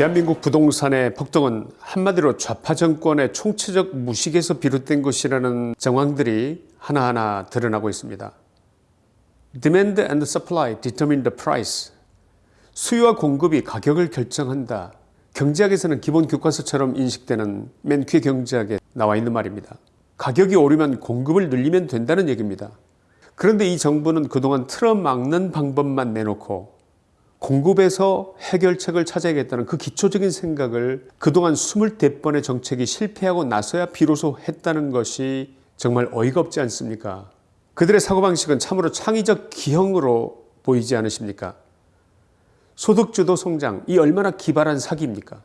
대한민국 부동산의 폭등은 한마디로 좌파 정권의 총체적 무식에서 비롯된 것이라는 정황들이 하나하나 드러나고 있습니다. Demand and supply determine the price. 수요와 공급이 가격을 결정한다. 경제학에서는 기본 교과서처럼 인식되는 맨퀴 경제학에 나와 있는 말입니다. 가격이 오르면 공급을 늘리면 된다는 얘기입니다. 그런데 이 정부는 그동안 틀어막는 방법만 내놓고 공급에서 해결책을 찾아야겠다는 그 기초적인 생각을 그동안 24번의 정책이 실패하고 나서야 비로소 했다는 것이 정말 어이가 없지 않습니까? 그들의 사고방식은 참으로 창의적 기형으로 보이지 않으십니까? 소득주도 성장, 이 얼마나 기발한 사기입니까?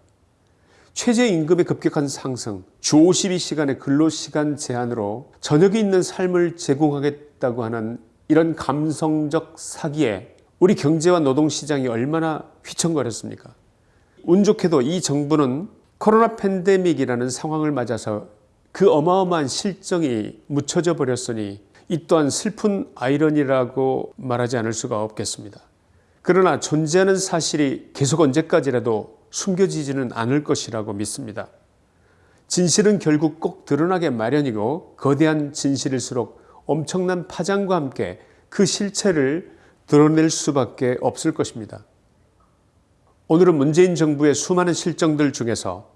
최저임금의 급격한 상승, 주 52시간의 근로시간 제한으로 저녁이 있는 삶을 제공하겠다고 하는 이런 감성적 사기에 우리 경제와 노동시장이 얼마나 휘청거렸습니까? 운 좋게도 이 정부는 코로나 팬데믹이라는 상황을 맞아서 그 어마어마한 실정이 묻혀져 버렸으니 이 또한 슬픈 아이러니라고 말하지 않을 수가 없겠습니다. 그러나 존재하는 사실이 계속 언제까지라도 숨겨지지는 않을 것이라고 믿습니다. 진실은 결국 꼭 드러나게 마련이고 거대한 진실일수록 엄청난 파장과 함께 그 실체를 드러낼 수밖에 없을 것입니다. 오늘은 문재인 정부의 수많은 실정들 중에서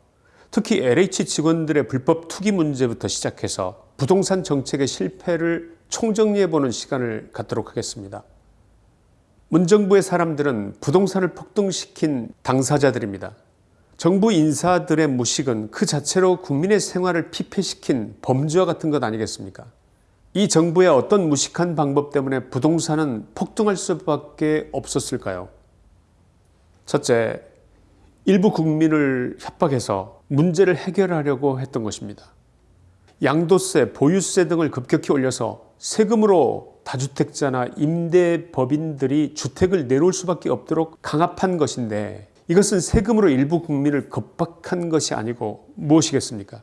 특히 LH 직원들의 불법 투기 문제부터 시작해서 부동산 정책의 실패를 총정리해보는 시간을 갖도록 하겠습니다. 문정부의 사람들은 부동산을 폭등시킨 당사자들입니다. 정부 인사들의 무식은 그 자체로 국민의 생활을 피폐시킨 범죄와 같은 것 아니겠습니까? 이 정부의 어떤 무식한 방법 때문에 부동산은 폭등할 수밖에 없었을까요? 첫째, 일부 국민을 협박해서 문제를 해결하려고 했던 것입니다. 양도세, 보유세 등을 급격히 올려서 세금으로 다주택자나 임대법인들이 주택을 내놓을 수밖에 없도록 강압한 것인데 이것은 세금으로 일부 국민을 겁박한 것이 아니고 무엇이겠습니까?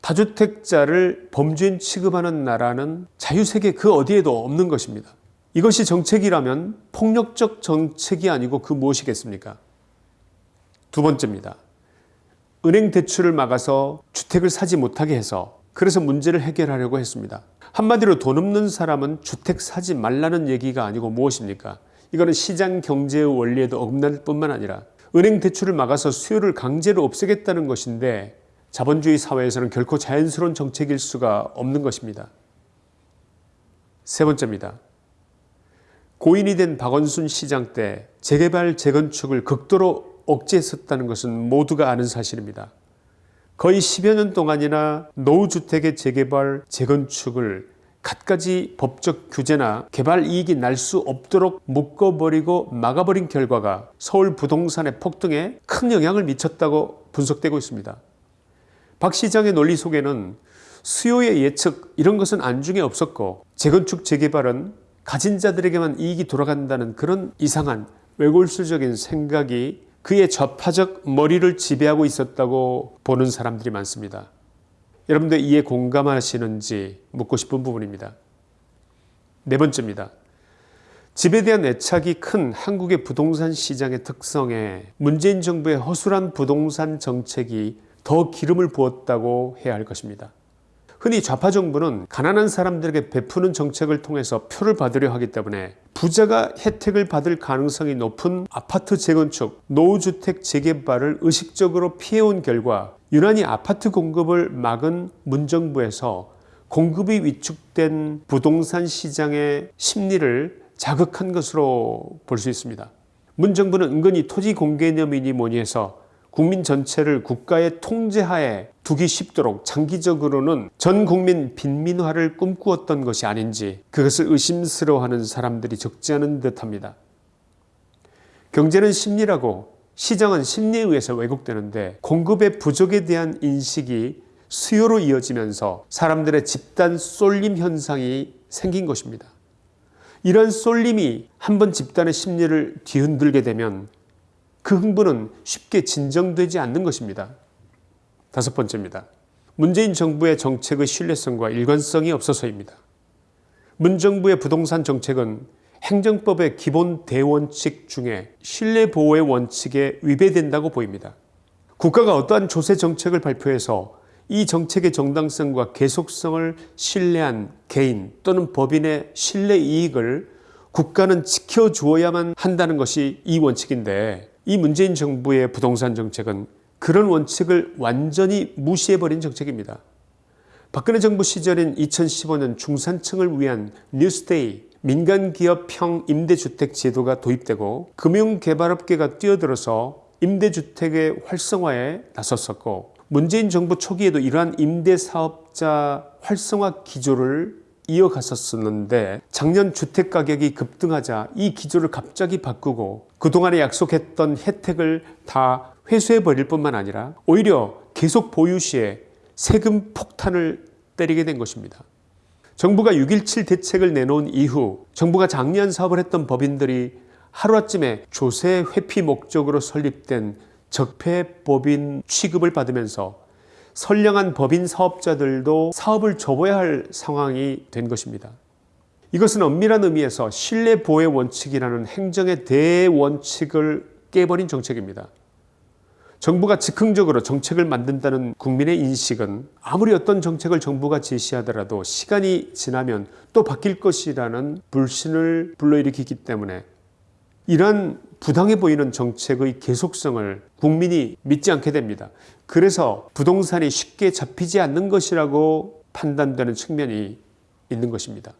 다주택자를 범죄인 취급하는 나라는 자유세계 그 어디에도 없는 것입니다. 이것이 정책이라면 폭력적 정책이 아니고 그 무엇이겠습니까? 두 번째입니다. 은행 대출을 막아서 주택을 사지 못하게 해서 그래서 문제를 해결하려고 했습니다. 한마디로 돈 없는 사람은 주택 사지 말라는 얘기가 아니고 무엇입니까? 이거는 시장 경제의 원리에도 어긋날 뿐만 아니라 은행 대출을 막아서 수요를 강제로 없애겠다는 것인데 자본주의 사회에서는 결코 자연스러운 정책일 수가 없는 것입니다. 세 번째입니다. 고인이 된 박원순 시장 때 재개발 재건축을 극도로 억제했었다는 것은 모두가 아는 사실입니다. 거의 10여 년 동안이나 노후주택의 재개발 재건축을 갖가지 법적 규제나 개발 이익이 날 수 없도록 묶어버리고 막아버린 결과가 서울 부동산의 폭등에 큰 영향을 미쳤다고 분석되고 있습니다. 박 시장의 논리 속에는 수요의 예측 이런 것은 안중에 없었고 재건축 재개발은 가진 자들에게만 이익이 돌아간다는 그런 이상한 외골수적인 생각이 그의 좌파적 머리를 지배하고 있었다고 보는 사람들이 많습니다. 여러분들 이에 공감하시는지 묻고 싶은 부분입니다. 네 번째입니다. 집에 대한 애착이 큰 한국의 부동산 시장의 특성에 문재인 정부의 허술한 부동산 정책이 더 기름을 부었다고 해야 할 것입니다. 흔히 좌파 정부는 가난한 사람들에게 베푸는 정책을 통해서 표를 받으려 하기 때문에 부자가 혜택을 받을 가능성이 높은 아파트 재건축, 노후주택 재개발을 의식적으로 피해온 결과 유난히 아파트 공급을 막은 문정부에서 공급이 위축된 부동산 시장의 심리를 자극한 것으로 볼 수 있습니다. 문정부는 은근히 토지 공개념이니 뭐니 해서 국민 전체를 국가의 통제하에 두기 쉽도록 장기적으로는 전 국민 빈민화를 꿈꾸었던 것이 아닌지 그것을 의심스러워하는 사람들이 적지 않은 듯합니다. 경제는 심리라고 시장은 심리에 의해서 왜곡되는데 공급의 부족에 대한 인식이 수요로 이어지면서 사람들의 집단 쏠림 현상이 생긴 것입니다. 이런 쏠림이 한 번 집단의 심리를 뒤흔들게 되면 그 흥분은 쉽게 진정되지 않는 것입니다. 다섯 번째입니다. 문재인 정부의 정책의 신뢰성과 일관성이 없어서입니다. 문정부의 부동산 정책은 행정법의 기본 대원칙 중에 신뢰보호의 원칙에 위배된다고 보입니다. 국가가 어떠한 조세 정책을 발표해서 이 정책의 정당성과 계속성을 신뢰한 개인 또는 법인의 신뢰 이익을 국가는 지켜주어야만 한다는 것이 이 원칙인데 이 문재인 정부의 부동산 정책은 그런 원칙을 완전히 무시해버린 정책입니다. 박근혜 정부 시절인 2015년 중산층을 위한 뉴스데이 민간기업형 임대주택 제도가 도입되고 금융개발업계가 뛰어들어서 임대주택의 활성화에 나섰었고 문재인 정부 초기에도 이러한 임대사업자 활성화 기조를 이어갔었었는데 작년 주택가격이 급등하자 이 기조를 갑자기 바꾸고 그동안에 약속했던 혜택을 다 회수해버릴 뿐만 아니라 오히려 계속 보유 시에 세금 폭탄을 때리게 된 것입니다. 정부가 6.17 대책을 내놓은 이후 정부가 장려한 사업을 했던 법인들이 하루아침에 조세 회피 목적으로 설립된 적폐법인 취급을 받으면서 선량한 법인 사업자들도 사업을 접어야 할 상황이 된 것입니다. 이것은 엄밀한 의미에서 신뢰보호 원칙이라는 행정의 대원칙을 깨버린 정책입니다. 정부가 즉흥적으로 정책을 만든다는 국민의 인식은 아무리 어떤 정책을 정부가 제시하더라도 시간이 지나면 또 바뀔 것이라는 불신을 불러일으키기 때문에 이러한 부당해 보이는 정책의 계속성을 국민이 믿지 않게 됩니다. 그래서 부동산이 쉽게 잡히지 않는 것이라고 판단되는 측면이 있는 것입니다.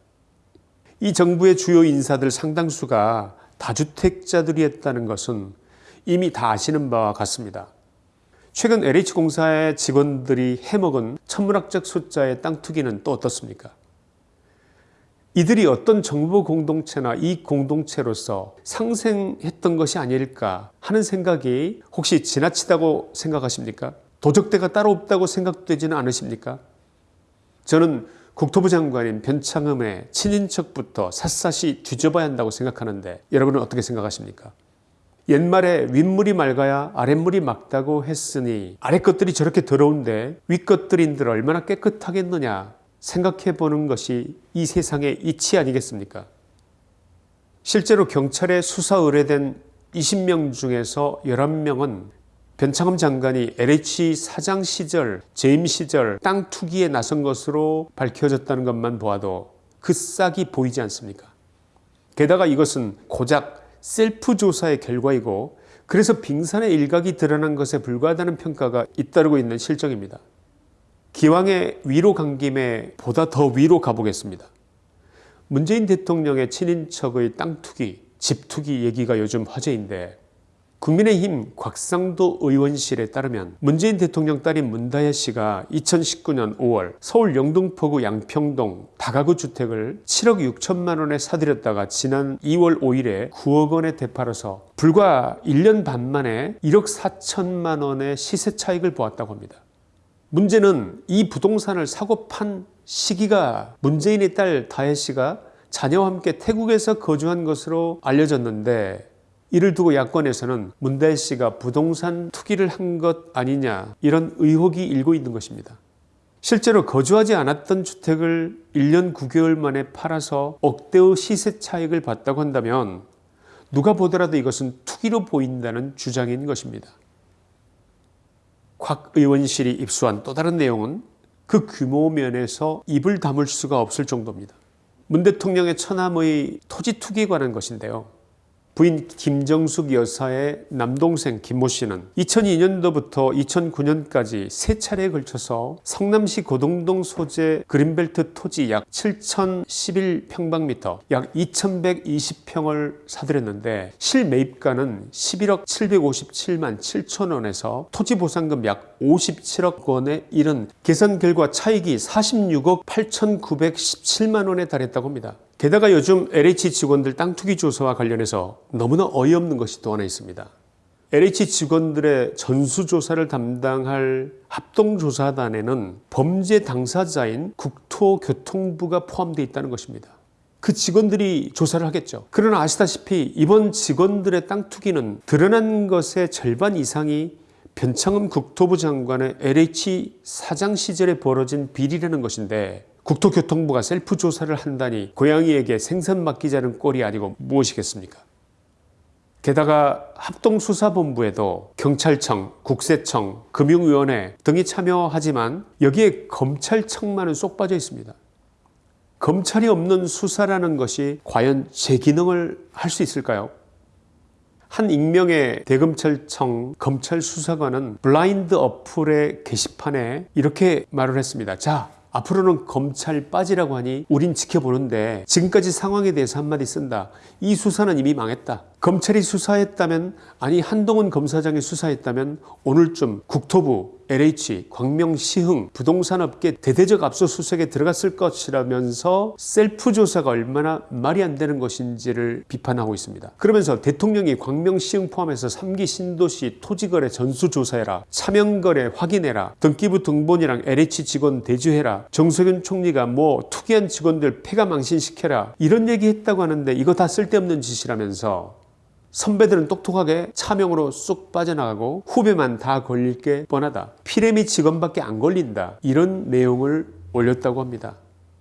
이 정부의 주요 인사들 상당수가 다주택자들이었다는 것은 이미 다 아시는 바와 같습니다. 최근 LH공사의 직원들이 해먹은 천문학적 숫자의 땅 투기는 또 어떻습니까? 이들이 어떤 정부 공동체나 이 공동체로서 상생했던 것이 아닐까 하는 생각이 혹시 지나치다고 생각하십니까? 도적대가 따로 없다고 생각되지는 않으십니까? 저는 국토부 장관인 변창흠의 친인척부터 샅샅이 뒤져봐야 한다고 생각하는데 여러분은 어떻게 생각하십니까? 옛말에 윗물이 맑아야 아랫물이 맑다고 했으니 아랫 것들이 저렇게 더러운데 윗 것들인들 얼마나 깨끗하겠느냐 생각해 보는 것이 이 세상의 이치 아니겠습니까? 실제로 경찰에 수사 의뢰된 20명 중에서 11명은 변창흠 장관이 LH 사장 시절, 재임 시절 땅 투기에 나선 것으로 밝혀졌다는 것만 보아도 그 싹이 보이지 않습니까? 게다가 이것은 고작 셀프 조사의 결과이고 그래서 빙산의 일각이 드러난 것에 불과하다는 평가가 잇따르고 있는 실정입니다. 기왕에 위로 간 김에 보다 더 위로 가보겠습니다. 문재인 대통령의 친인척의 땅 투기, 집 투기 얘기가 요즘 화제인데 국민의힘 곽상도 의원실에 따르면 문재인 대통령 딸인 문다혜 씨가 2019년 5월 서울 영등포구 양평동 다가구 주택을 7억 6천만 원에 사들였다가 지난 2월 5일에 9억 원에 되팔아서 불과 1년 반 만에 1억 4천만 원의 시세 차익을 보았다고 합니다. 문제는 이 부동산을 사고 판 시기가 문재인의 딸 다혜 씨가 자녀와 함께 태국에서 거주한 것으로 알려졌는데 이를 두고 야권에서는 문다혜 씨가 부동산 투기를 한 것 아니냐 이런 의혹이 일고 있는 것입니다. 실제로 거주하지 않았던 주택을 1년 9개월 만에 팔아서 억대의 시세 차익을 봤다고 한다면 누가 보더라도 이것은 투기로 보인다는 주장인 것입니다. 곽 의원실이 입수한 또 다른 내용은 그 규모 면에서 입을 다물 수가 없을 정도입니다. 문 대통령의 처남의 토지 투기에 관한 것인데요. 부인 김정숙 여사의 남동생 김모 씨는 2002년도부터 2009년까지 세 차례에 걸쳐서 성남시 고동동 소재 그린벨트 토지 약 7,011평방미터 약 2,120평을 사들였는데 실매입가는 11억 757만 7천 원에서 토지 보상금 약 57억 원에 이른 계산 결과 차익이 46억 8,917만 원에 달했다고 합니다. 게다가 요즘 LH 직원들 땅 투기 조사와 관련해서 너무나 어이없는 것이 또 하나 있습니다. LH 직원들의 전수조사를 담당할 합동조사단에는 범죄 당사자인 국토교통부가 포함되어 있다는 것입니다. 그 직원들이 조사를 하겠죠. 그러나 아시다시피 이번 직원들의 땅 투기는 드러난 것의 절반 이상이 변창흠 국토부 장관의 LH 사장 시절에 벌어진 비리라는 것인데 국토교통부가 셀프 조사를 한다니 고양이에게 생선 맡기자는 꼴이 아니고 무엇이겠습니까? 게다가 합동수사본부에도 경찰청, 국세청, 금융위원회 등이 참여하지만 여기에 검찰청만은 쏙 빠져 있습니다. 검찰이 없는 수사라는 것이 과연 제 기능을 할 수 있을까요? 한 익명의 대검찰청 검찰 수사관은 블라인드 어플의 게시판에 이렇게 말을 했습니다. 자, 앞으로는 검찰 빠지라고 하니 우린 지켜보는데 지금까지 상황에 대해서 한마디 쓴다. 이 수사는 이미 망했다. 검찰이 수사했다면 아니 한동훈 검사장이 수사했다면 오늘쯤 국토부, LH, 광명시흥 부동산업계 대대적 압수수색에 들어갔을 것이라면서 셀프 조사가 얼마나 말이 안 되는 것인지를 비판하고 있습니다. 그러면서 대통령이 광명시흥 포함해서 3기 신도시 토지거래 전수조사해라 차명거래 확인해라 등기부 등본이랑 LH 직원 대주해라 정석윤 총리가 뭐 투기한 직원들 폐가 망신시켜라 이런 얘기 했다고 하는데 이거 다 쓸데없는 짓이라면서 선배들은 똑똑하게 차명으로 쑥 빠져나가고 후배만 다 걸릴 게 뻔하다. 피레미 직원밖에 안 걸린다. 이런 내용을 올렸다고 합니다.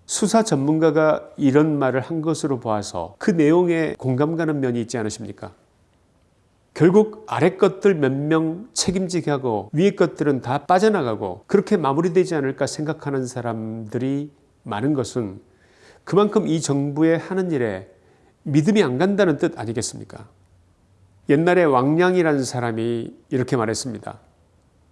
수사 전문가가 이런 말을 한 것으로 보아서 그 내용에 공감 가는 면이 있지 않으십니까? 결국 아래 것들 몇 명 책임지게 하고 위에 것들은 다 빠져나가고 그렇게 마무리되지 않을까 생각하는 사람들이 많은 것은 그만큼 이 정부의 하는 일에 믿음이 안 간다는 뜻 아니겠습니까? 옛날에 왕량이라는 사람이 이렇게 말했습니다.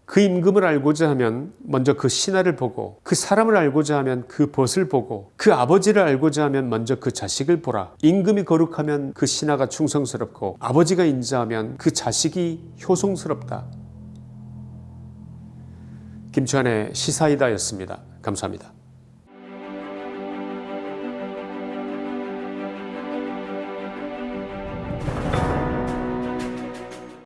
그 임금을 알고자 하면 먼저 그 신하를 보고 그 사람을 알고자 하면 그 벗을 보고 그 아버지를 알고자 하면 먼저 그 자식을 보라. 임금이 거룩하면 그 신하가 충성스럽고 아버지가 인자하면 그 자식이 효성스럽다. 김치환의 시사이다였습니다. 감사합니다.